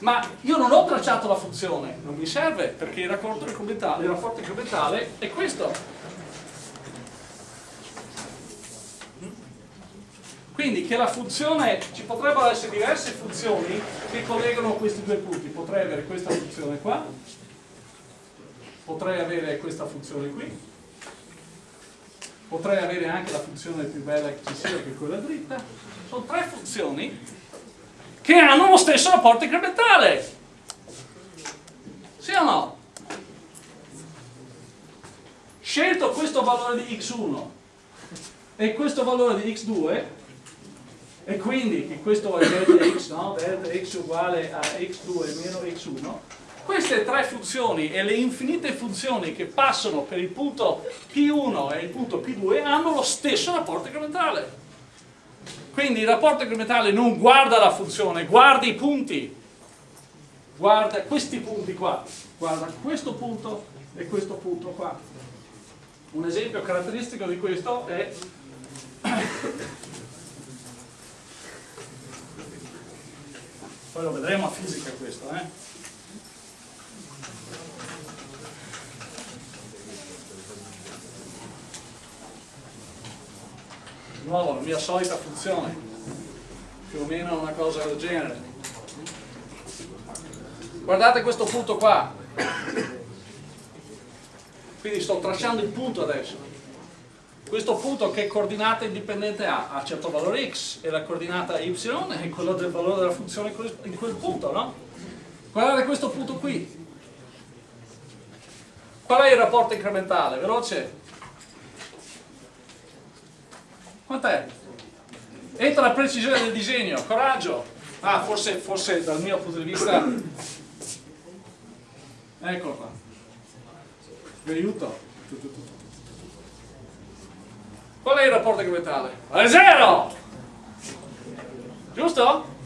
Ma io non ho tracciato la funzione, non mi serve, perché il rapporto incrementale, il rapporto incrementale è questo. Quindi che la funzione, ci potrebbero essere diverse funzioni che collegano questi due punti. Potrei avere questa funzione qua, potrei avere questa funzione qui, potrei avere anche la funzione più bella che ci sia, che è quella dritta. Sono tre funzioni che hanno lo stesso rapporto incrementale. Sì o no? Scelto questo valore di x1 e questo valore di x2 e quindi che questo è delta x, no? delta x uguale a x2 meno x1 queste tre funzioni e le infinite funzioni che passano per il punto P1 e il punto P2 hanno lo stesso rapporto incrementale quindi il rapporto incrementale non guarda la funzione, guarda i punti. Guarda questi punti qua. Guarda questo punto e questo punto qua. Un esempio caratteristico di questo è poi lo vedremo a fisica questo eh? nuovo, la mia solita funzione, più o meno una cosa del genere. Guardate questo punto qua, quindi sto tracciando il punto adesso. Questo punto che coordinata indipendente ha? Ha certo valore x e la coordinata y è quello del valore della funzione in quel punto, no? Guardate questo punto qui. Qual è il rapporto incrementale? Veloce? Quant'è? Entra la precisione del disegno, coraggio. Ah, forse, forse dal mio punto di vista... Eccolo qua. Vi aiuto. Qual è il rapporto incrementale? Vale zero! Giusto?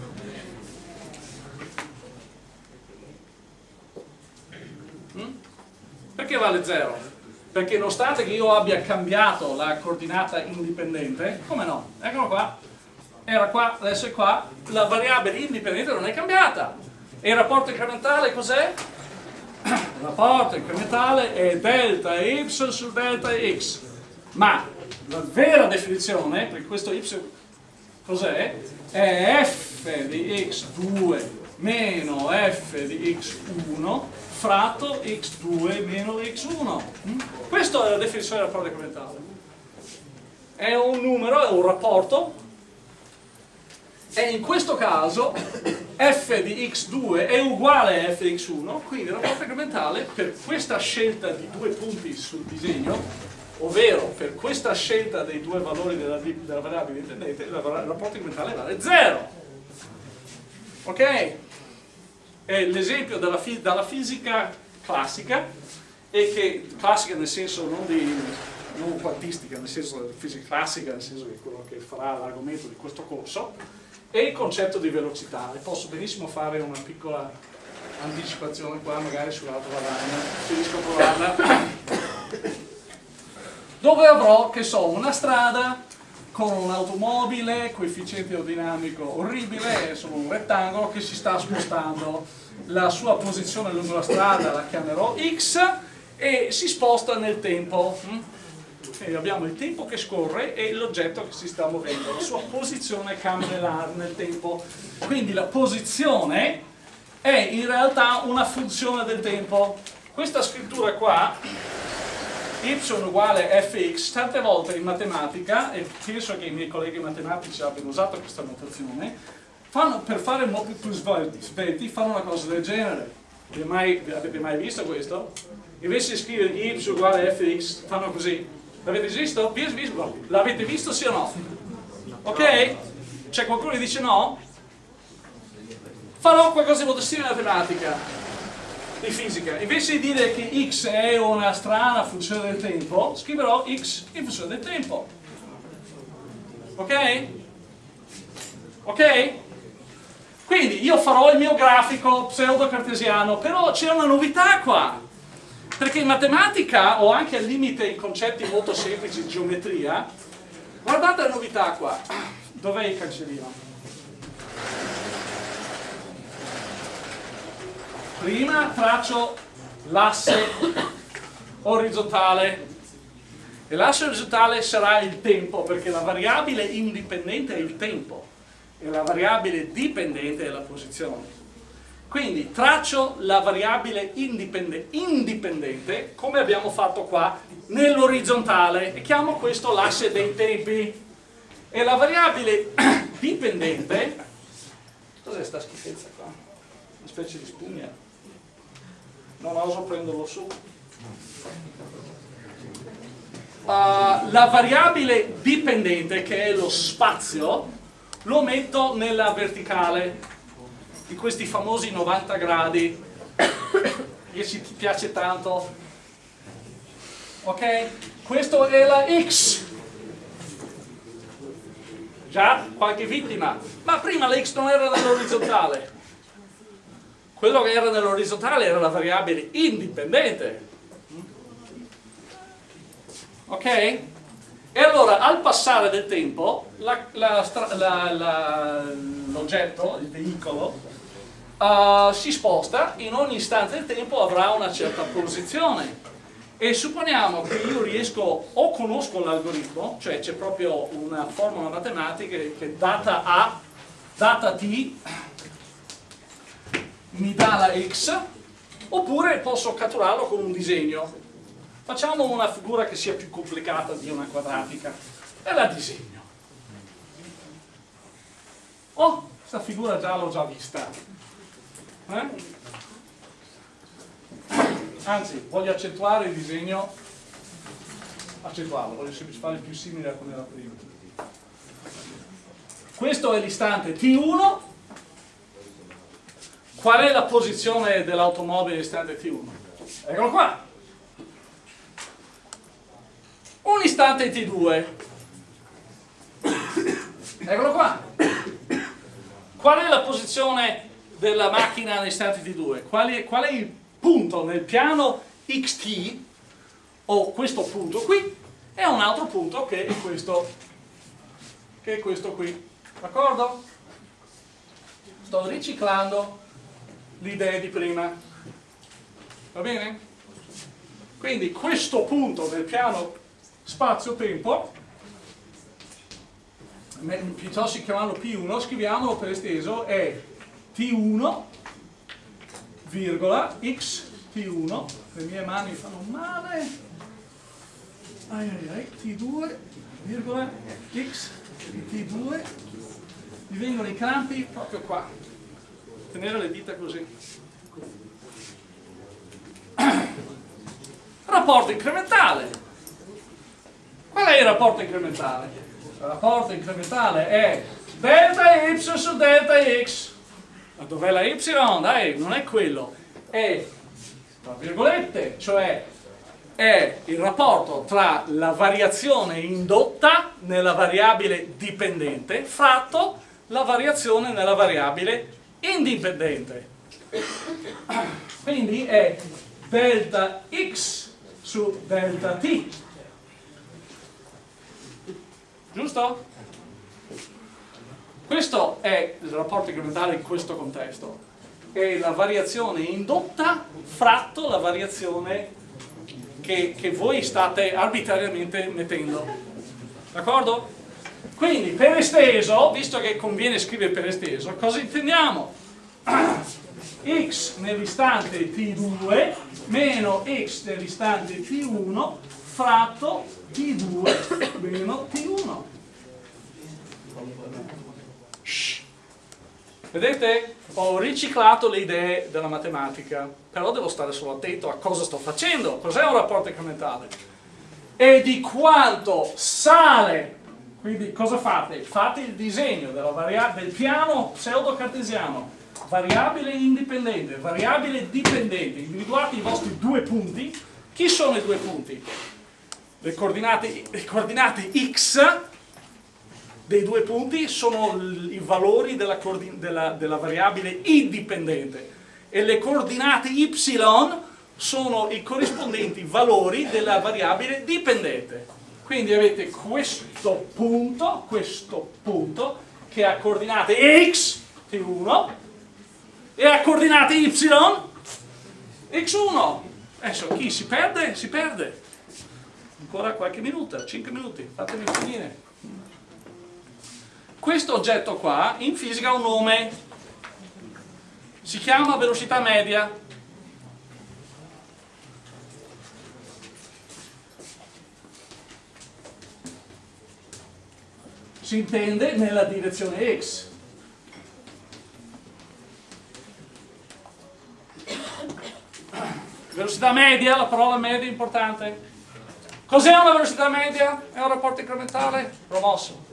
Mm? Perché vale zero? perché nonostante che io abbia cambiato la coordinata indipendente, come no? Eccolo qua, era qua, adesso è qua, la variabile indipendente non è cambiata. E il rapporto incrementale cos'è? Il rapporto incrementale è delta y su delta x, ma la vera definizione, perché questo y cos'è? È f di x2 meno f di x1 fratto x2 meno x1. Mm? Questa è la definizione del rapporto incrementale. È un numero, è un rapporto, e in questo caso f di x2 è uguale a f di x1, quindi il rapporto incrementale per questa scelta di due punti sul disegno, ovvero per questa scelta dei due valori della, della variabile indipendente, il rapporto incrementale vale 0. Ok? è l'esempio dalla fisica classica e che classica nel senso non, di, non quantistica, nel senso fisica classica, nel senso che è quello che farà l'argomento di questo corso, e il concetto di velocità. E posso benissimo fare una piccola anticipazione qua, magari sull'altra lavagna, se riesco a trovarla, dove avrò, che so, una strada con un'automobile, coefficiente aerodinamico orribile, sono un rettangolo che si sta spostando. La sua posizione lungo la strada la chiamerò x e si sposta nel tempo. Quindi abbiamo il tempo che scorre e l'oggetto che si sta muovendo, la sua posizione cambia nel tempo. Quindi la posizione è in realtà una funzione del tempo. Questa scrittura qua y uguale fx, tante volte in matematica, e penso che i miei colleghi matematici abbiano usato questa notazione, fanno, per fare molti più svelti fanno una cosa del genere. Mai, avete mai visto questo? Invece di scrivere y uguale fx, fanno così. L'avete visto? L'avete visto sì o no? Ok? C'è qualcuno che dice no? Farò qualcosa di molto simile in matematica di fisica. Invece di dire che x è una strana funzione del tempo, scriverò x in funzione del tempo. Ok? Ok? Quindi io farò il mio grafico pseudo-cartesiano, però c'è una novità qua. Perché in matematica, o anche al limite in concetti molto semplici di geometria, guardate la novità qua. Dov'è il cancellino? Prima traccio l'asse orizzontale. E l'asse orizzontale sarà il tempo perché la variabile indipendente è il tempo e la variabile dipendente è la posizione. Quindi traccio la variabile indipendente, indipendente come abbiamo fatto qua nell'orizzontale. E chiamo questo l'asse dei tempi. E la variabile dipendente cos'è sta schifezza qua? una specie di spugna non oso prenderlo su. Uh, la variabile dipendente, che è lo spazio, lo metto nella verticale di questi famosi 90 gradi che ci piace tanto. Ok? Questo è la X. Già, qualche vittima. Ma prima la X non era nell'orizzontale quello che era nell'orizzontale era la variabile indipendente ok? e allora al passare del tempo l'oggetto, il veicolo uh, si sposta in ogni istante del tempo avrà una certa posizione e supponiamo che io riesco o conosco l'algoritmo cioè c'è proprio una formula matematica che data A data T mi dà la x, oppure posso catturarlo con un disegno. Facciamo una figura che sia più complicata di una quadratica e la disegno. Oh, questa figura già l'ho già vista. Eh? Anzi, voglio accentuare il disegno, accentuarlo, voglio semplicemente fare più simile a come era prima. Questo è l'istante T1 Qual è la posizione dell'automobile istante T1? Eccolo qua. Un istante T2. Eccolo qua. Qual è la posizione della macchina all'istante T2? Qual è, qual è il punto nel piano XT, o questo punto qui, e un altro punto che è questo, che è questo qui. D'accordo? Sto riciclando l'idea di prima. Va bene? Quindi questo punto del piano spazio-tempo, piuttosto che chiamarlo P1, scriviamolo per esteso, è T1, virgola, x T1, le mie mani fanno male, ai ai ai, T2, virgola, x T2, mi vengono i crampi proprio qua tenere le dita così. Rapporto incrementale. Qual è il rapporto incrementale? Il rapporto incrementale è delta y su delta x. Ma dov'è la y? Dai, non è quello. È, tra virgolette, cioè è il rapporto tra la variazione indotta nella variabile dipendente fratto la variazione nella variabile indipendente. Quindi è delta x su delta t. Giusto? Questo è il rapporto incrementale in questo contesto. È la variazione indotta fratto la variazione che, che voi state arbitrariamente mettendo. D'accordo? Quindi per esteso, visto che conviene scrivere per esteso, cosa intendiamo? x nell'istante t2 meno x nell'istante t1 fratto t2 meno t1. Vedete? Ho riciclato le idee della matematica, però devo stare solo attento a cosa sto facendo, cos'è un rapporto incrementale e di quanto sale, quindi cosa fate? Fate il disegno del piano pseudo-cartesiano, variabile indipendente, variabile dipendente, individuate i vostri due punti, chi sono i due punti? Le coordinate, le coordinate x dei due punti sono i valori della, della, della variabile indipendente e le coordinate y sono i corrispondenti valori della variabile dipendente. Quindi avete questo punto, questo punto, che ha coordinate x, t1, e ha coordinate y, x1. Adesso chi si perde? Si perde. Ancora qualche minuto, 5 minuti, fatemi finire. Questo oggetto qua in fisica ha un nome, si chiama velocità media. Si intende nella direzione x. Velocità media, la parola media è importante. Cos'è una velocità media? È un rapporto incrementale? Promosso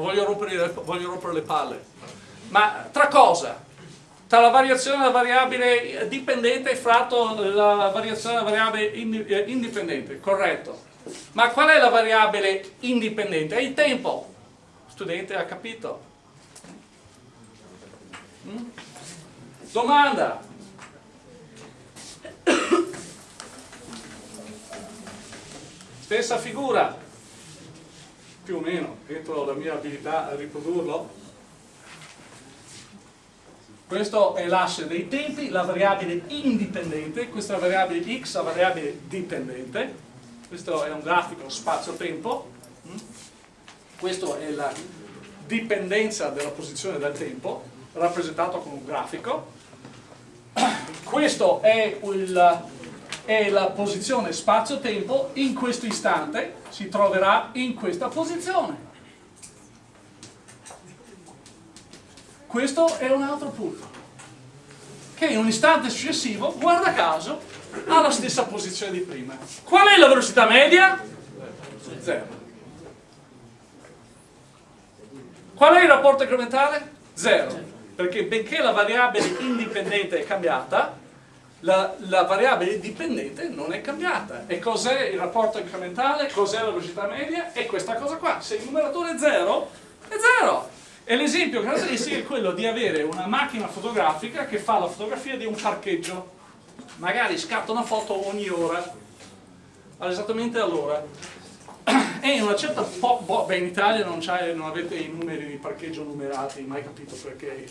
voglio rompere, voglio rompere le palle. Ma tra cosa? Tra la variazione della variabile dipendente fratto la variazione della variabile eh, indipendente, corretto. Ma qual è la variabile indipendente? È il tempo. Studente ha capito? Mm? Domanda. Stessa figura più o meno, dentro la mia abilità a riprodurlo. Questo è l'asse dei tempi, la variabile indipendente, questa variabile x, la variabile dipendente. Questo è un grafico spazio-tempo. Mm? Questa è la dipendenza della posizione del tempo, rappresentato con un grafico. Questo è è la posizione spazio-tempo in questo istante si troverà in questa posizione. Questo è un altro punto che in un istante successivo, guarda caso, ha la stessa posizione di prima. Qual è la velocità media? Zero. Qual è il rapporto incrementale? Zero. Perché benché la variabile indipendente è cambiata, la, la, variabile dipendente non è cambiata. E cos'è il rapporto incrementale? Cos'è la velocità media? È questa cosa qua. Se il numeratore è 0, è 0. E l'esempio caratteristico è quello di avere una macchina fotografica che fa la fotografia di un parcheggio. Magari scatta una foto ogni ora, esattamente all'ora. E in una certa beh in Italia non, non avete i numeri di parcheggio numerati, mai capito perché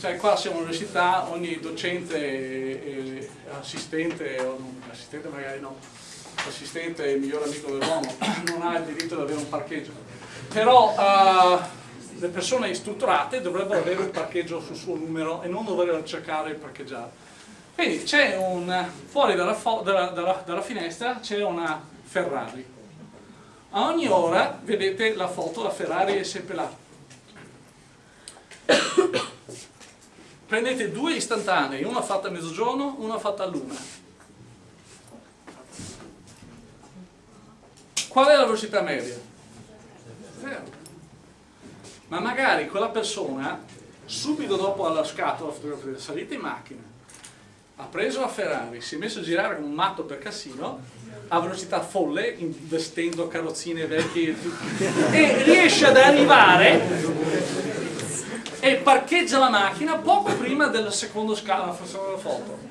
cioè qua siamo all'università, ogni docente e, assistente, o non, assistente magari no, assistente il miglior amico dell'uomo, non ha il diritto di avere un parcheggio. Però uh, le persone istruttorate dovrebbero avere un parcheggio sul suo numero e non dover cercare il parcheggiare. Quindi c'è un, fuori dalla, dalla, dalla, dalla finestra c'è una Ferrari. A ogni ora vedete la foto, la Ferrari è sempre là prendete due istantanei, una fatta a mezzogiorno, una fatta a luna. Qual è la velocità media? Zero. Ma magari quella persona, subito dopo alla scatola salita in macchina, ha preso la Ferrari, si è messo a girare come un matto per Cassino, a velocità folle, investendo carrozzine vecchie e riesce ad arrivare e parcheggia la macchina poco prima del secondo scalo della seconda foto.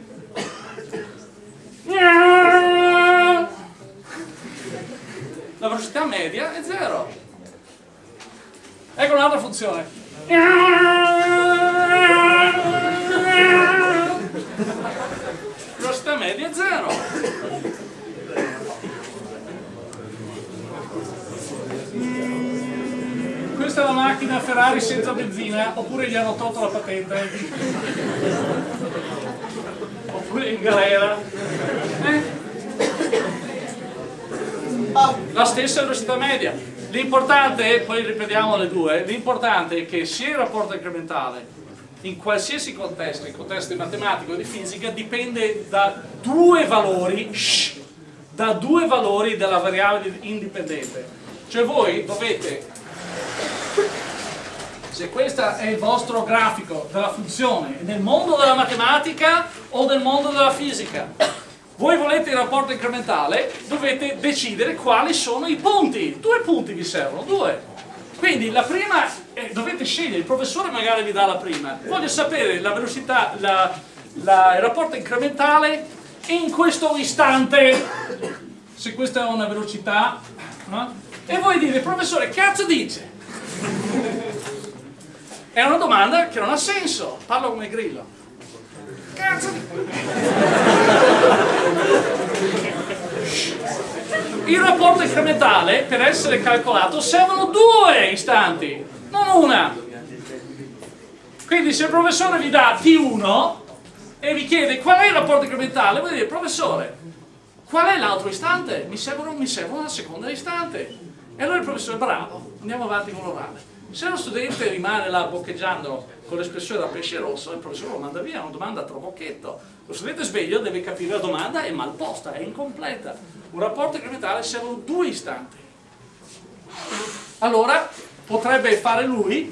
la velocità media è 0. Ecco un'altra funzione. Velocità media è 0. questa è la macchina Ferrari senza benzina oppure gli hanno tolto la patente oppure in galera eh? la stessa velocità media l'importante, poi ripetiamo le due l'importante è che sia il rapporto incrementale in qualsiasi contesto, in contesto di matematica o di fisica dipende da due valori shh, da due valori della variabile indipendente. Cioè voi dovete se questo è il vostro grafico della funzione nel mondo della matematica o nel mondo della fisica? Voi volete il rapporto incrementale dovete decidere quali sono i punti. Due punti vi servono, due. Quindi la prima eh, dovete scegliere, il professore magari vi dà la prima voglio sapere la velocità la, la, il rapporto incrementale in questo istante se questa è una velocità no? e voi dite professore cazzo dice è una domanda che non ha senso, parlo come grillo. Cazzo. Il rapporto incrementale, per essere calcolato, servono due istanti, non una. Quindi se il professore vi dà T1 e vi chiede qual è il rapporto incrementale, vuol dire, professore, qual è l'altro istante? Mi serve, mi serve una seconda istante. E allora il professore, bravo, andiamo avanti con l'orale. Se lo studente rimane là boccheggiando con l'espressione da pesce rosso, il professore lo manda via, è una domanda trabocchetto. Lo studente sveglio deve capire la domanda è mal posta, è incompleta. Un rapporto incrementale servono due istanti. Allora potrebbe fare lui,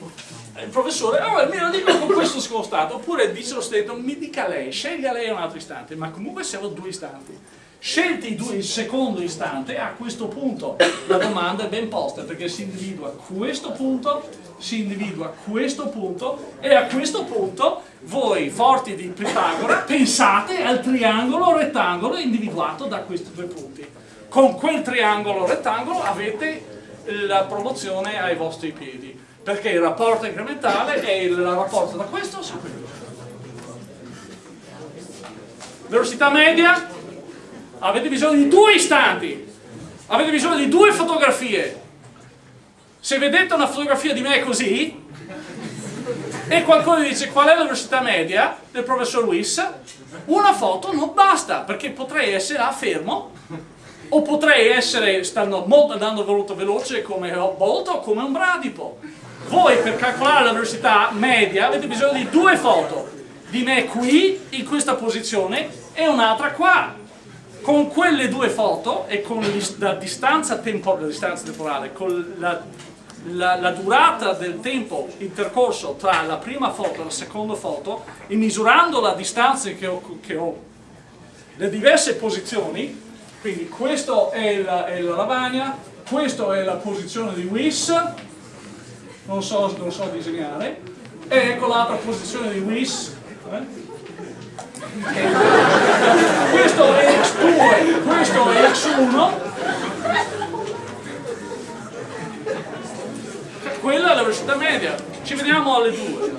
il professore, oh, me lo dico con questo scostato, oppure dice lo studente, mi dica lei, sceglia lei un altro istante, ma comunque servono due istanti. Scelti il secondo istante, a questo punto la domanda è ben posta perché si individua questo punto, si individua questo punto e a questo punto voi, forti di Pitagora, pensate al triangolo rettangolo individuato da questi due punti. Con quel triangolo rettangolo avete la promozione ai vostri piedi perché il rapporto incrementale è il rapporto da questo su quello. Velocità media avete bisogno di due istanti, avete bisogno di due fotografie. Se vedete una fotografia di me così, e qualcuno dice qual è la velocità media del professor Luis, una foto non basta, perché potrei essere là fermo, o potrei essere stando molto, andando molto veloce come Bolt o come un bradipo. Voi per calcolare la velocità media avete bisogno di due foto, di me qui, in questa posizione, e un'altra qua con quelle due foto e con la distanza, tempo, la distanza temporale, con la, la, la, durata del tempo intercorso tra la prima foto e la seconda foto e misurando la distanza che ho, che ho le diverse posizioni, quindi questo è la, è la lavagna, questa è la posizione di WIS, non so, non so disegnare, e ecco l'altra posizione di WIS, eh? questo è x2 questo è x1 quella è la velocità media. Ci vediamo alle 2